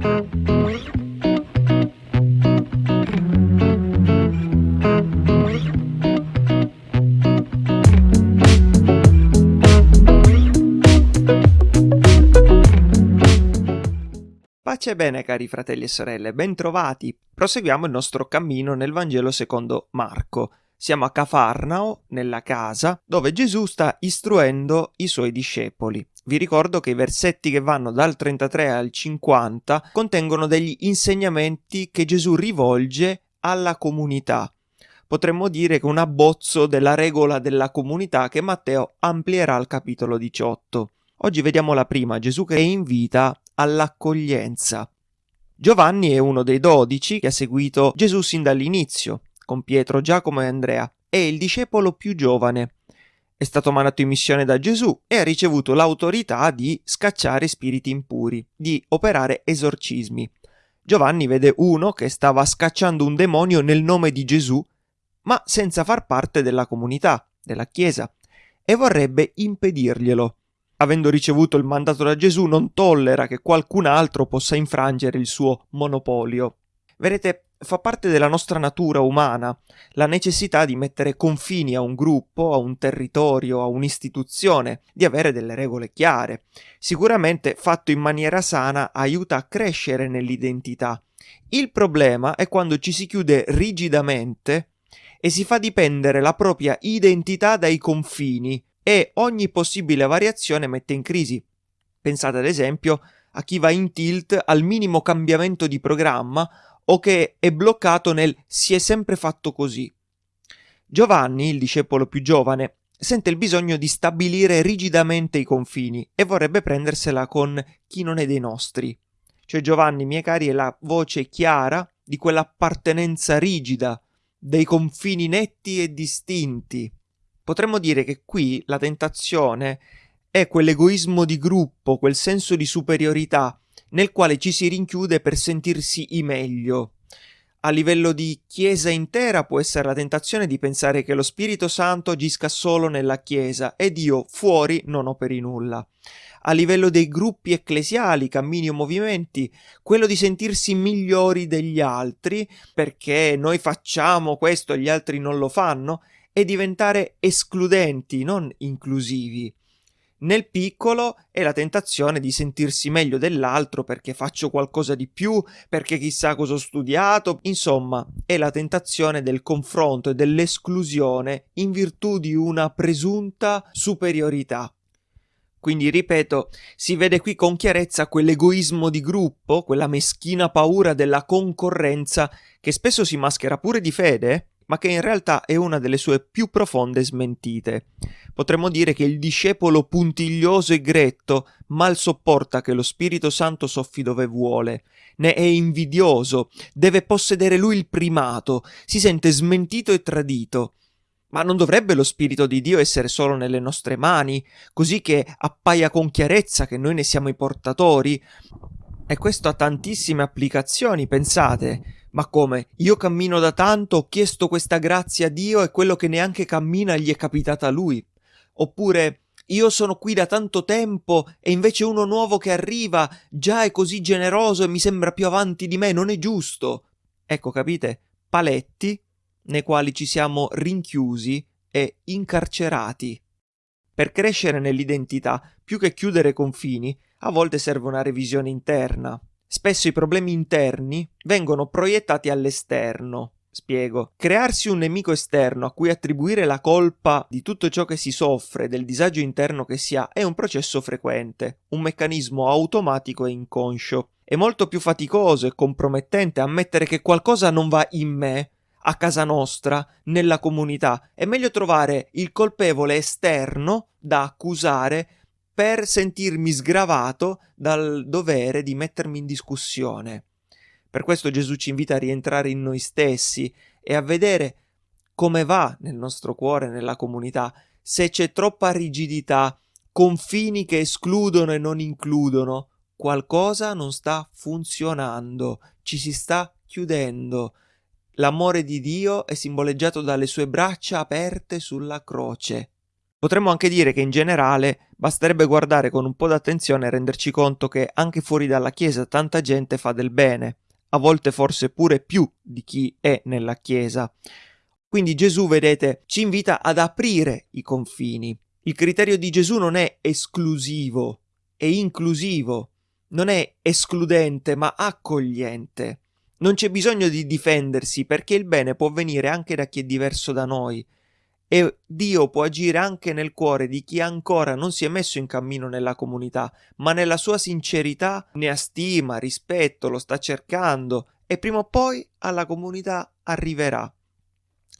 Pace e bene cari fratelli e sorelle, bentrovati. Proseguiamo il nostro cammino nel Vangelo secondo Marco. Siamo a Cafarnao, nella casa, dove Gesù sta istruendo i suoi discepoli. Vi ricordo che i versetti che vanno dal 33 al 50 contengono degli insegnamenti che Gesù rivolge alla comunità. Potremmo dire che un abbozzo della regola della comunità che Matteo amplierà al capitolo 18. Oggi vediamo la prima, Gesù che invita all'accoglienza. Giovanni è uno dei dodici che ha seguito Gesù sin dall'inizio, con Pietro, Giacomo e Andrea. È il discepolo più giovane. È stato mandato in missione da Gesù e ha ricevuto l'autorità di scacciare spiriti impuri, di operare esorcismi. Giovanni vede uno che stava scacciando un demonio nel nome di Gesù, ma senza far parte della comunità, della Chiesa, e vorrebbe impedirglielo avendo ricevuto il mandato da Gesù, non tollera che qualcun altro possa infrangere il suo monopolio. Vedete, fa parte della nostra natura umana la necessità di mettere confini a un gruppo, a un territorio, a un'istituzione, di avere delle regole chiare. Sicuramente fatto in maniera sana aiuta a crescere nell'identità. Il problema è quando ci si chiude rigidamente e si fa dipendere la propria identità dai confini, e ogni possibile variazione mette in crisi. Pensate ad esempio a chi va in tilt al minimo cambiamento di programma o che è bloccato nel si è sempre fatto così. Giovanni, il discepolo più giovane, sente il bisogno di stabilire rigidamente i confini e vorrebbe prendersela con chi non è dei nostri. Cioè Giovanni, miei cari, è la voce chiara di quell'appartenenza rigida, dei confini netti e distinti, Potremmo dire che qui la tentazione è quell'egoismo di gruppo, quel senso di superiorità nel quale ci si rinchiude per sentirsi i meglio. A livello di Chiesa intera può essere la tentazione di pensare che lo Spirito Santo agisca solo nella Chiesa ed io fuori non operi nulla. A livello dei gruppi ecclesiali, cammini o movimenti, quello di sentirsi migliori degli altri perché noi facciamo questo e gli altri non lo fanno e diventare escludenti, non inclusivi. Nel piccolo è la tentazione di sentirsi meglio dell'altro perché faccio qualcosa di più, perché chissà cosa ho studiato, insomma, è la tentazione del confronto e dell'esclusione in virtù di una presunta superiorità. Quindi, ripeto, si vede qui con chiarezza quell'egoismo di gruppo, quella meschina paura della concorrenza che spesso si maschera pure di fede, ma che in realtà è una delle sue più profonde smentite. Potremmo dire che il discepolo puntiglioso e gretto mal sopporta che lo Spirito Santo soffi dove vuole, ne è invidioso, deve possedere lui il primato, si sente smentito e tradito. Ma non dovrebbe lo Spirito di Dio essere solo nelle nostre mani, così che appaia con chiarezza che noi ne siamo i portatori? E questo ha tantissime applicazioni, pensate. Ma come? Io cammino da tanto, ho chiesto questa grazia a Dio e quello che neanche cammina gli è capitato a lui. Oppure io sono qui da tanto tempo e invece uno nuovo che arriva già è così generoso e mi sembra più avanti di me, non è giusto. Ecco, capite? Paletti nei quali ci siamo rinchiusi e incarcerati. Per crescere nell'identità, più che chiudere confini, a volte serve una revisione interna. Spesso i problemi interni vengono proiettati all'esterno. Spiego. Crearsi un nemico esterno a cui attribuire la colpa di tutto ciò che si soffre, del disagio interno che si ha, è un processo frequente, un meccanismo automatico e inconscio. È molto più faticoso e compromettente ammettere che qualcosa non va in me, a casa nostra, nella comunità. È meglio trovare il colpevole esterno da accusare per sentirmi sgravato dal dovere di mettermi in discussione. Per questo Gesù ci invita a rientrare in noi stessi e a vedere come va nel nostro cuore, nella comunità, se c'è troppa rigidità, confini che escludono e non includono, qualcosa non sta funzionando, ci si sta chiudendo. L'amore di Dio è simboleggiato dalle sue braccia aperte sulla croce. Potremmo anche dire che in generale basterebbe guardare con un po' d'attenzione e renderci conto che anche fuori dalla Chiesa tanta gente fa del bene, a volte forse pure più di chi è nella Chiesa. Quindi Gesù, vedete, ci invita ad aprire i confini. Il criterio di Gesù non è esclusivo, è inclusivo, non è escludente ma accogliente. Non c'è bisogno di difendersi perché il bene può venire anche da chi è diverso da noi e Dio può agire anche nel cuore di chi ancora non si è messo in cammino nella comunità, ma nella sua sincerità ne ha stima, rispetto, lo sta cercando e prima o poi alla comunità arriverà.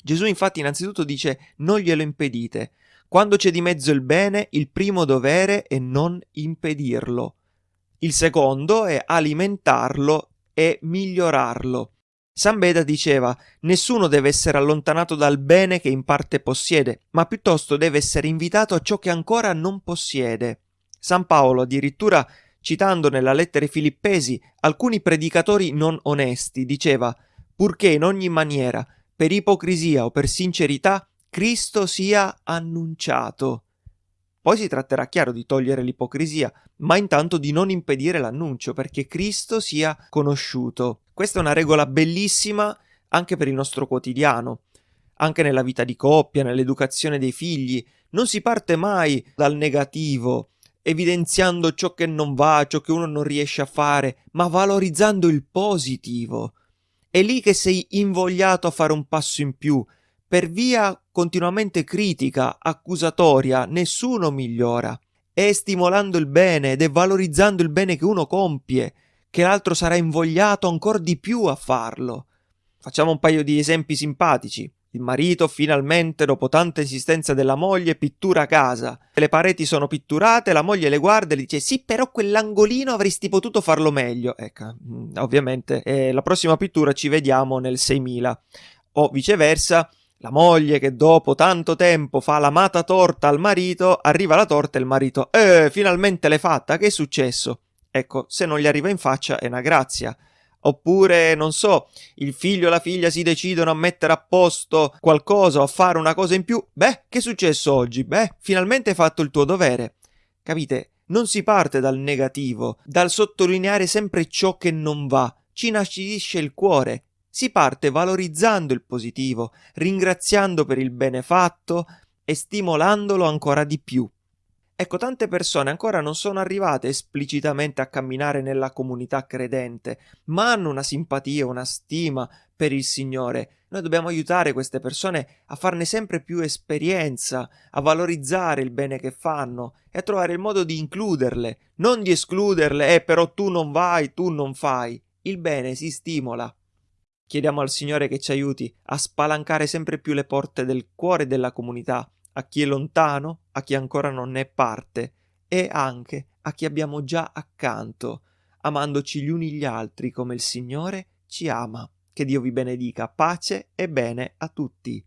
Gesù infatti innanzitutto dice non glielo impedite. Quando c'è di mezzo il bene, il primo dovere è non impedirlo. Il secondo è alimentarlo e migliorarlo. San Beda diceva nessuno deve essere allontanato dal bene che in parte possiede, ma piuttosto deve essere invitato a ciò che ancora non possiede. San Paolo addirittura citando nella lettera ai Filippesi alcuni predicatori non onesti, diceva purché in ogni maniera, per ipocrisia o per sincerità, Cristo sia annunciato. Poi si tratterà chiaro di togliere l'ipocrisia, ma intanto di non impedire l'annuncio perché Cristo sia conosciuto. Questa è una regola bellissima anche per il nostro quotidiano, anche nella vita di coppia, nell'educazione dei figli. Non si parte mai dal negativo, evidenziando ciò che non va, ciò che uno non riesce a fare, ma valorizzando il positivo. È lì che sei invogliato a fare un passo in più. Per via continuamente critica, accusatoria, nessuno migliora. È stimolando il bene ed è valorizzando il bene che uno compie che l'altro sarà invogliato ancora di più a farlo. Facciamo un paio di esempi simpatici. Il marito finalmente, dopo tanta insistenza della moglie, pittura casa. Le pareti sono pitturate, la moglie le guarda e le dice sì, però quell'angolino avresti potuto farlo meglio. Ecco, mm, ovviamente, eh, la prossima pittura ci vediamo nel 6000. O viceversa, la moglie che dopo tanto tempo fa l'amata torta al marito, arriva la torta e il marito, eh, finalmente l'hai fatta, che è successo? Ecco, se non gli arriva in faccia è una grazia. Oppure, non so, il figlio e la figlia si decidono a mettere a posto qualcosa o a fare una cosa in più. Beh, che è successo oggi? Beh, finalmente hai fatto il tuo dovere. Capite? Non si parte dal negativo, dal sottolineare sempre ciò che non va. Ci inacidisce il cuore. Si parte valorizzando il positivo, ringraziando per il bene fatto e stimolandolo ancora di più. Ecco, tante persone ancora non sono arrivate esplicitamente a camminare nella comunità credente, ma hanno una simpatia, una stima per il Signore. Noi dobbiamo aiutare queste persone a farne sempre più esperienza, a valorizzare il bene che fanno e a trovare il modo di includerle, non di escluderle, eh però tu non vai, tu non fai. Il bene si stimola. Chiediamo al Signore che ci aiuti a spalancare sempre più le porte del cuore della comunità a chi è lontano, a chi ancora non ne è parte e anche a chi abbiamo già accanto, amandoci gli uni gli altri come il Signore ci ama. Che Dio vi benedica, pace e bene a tutti.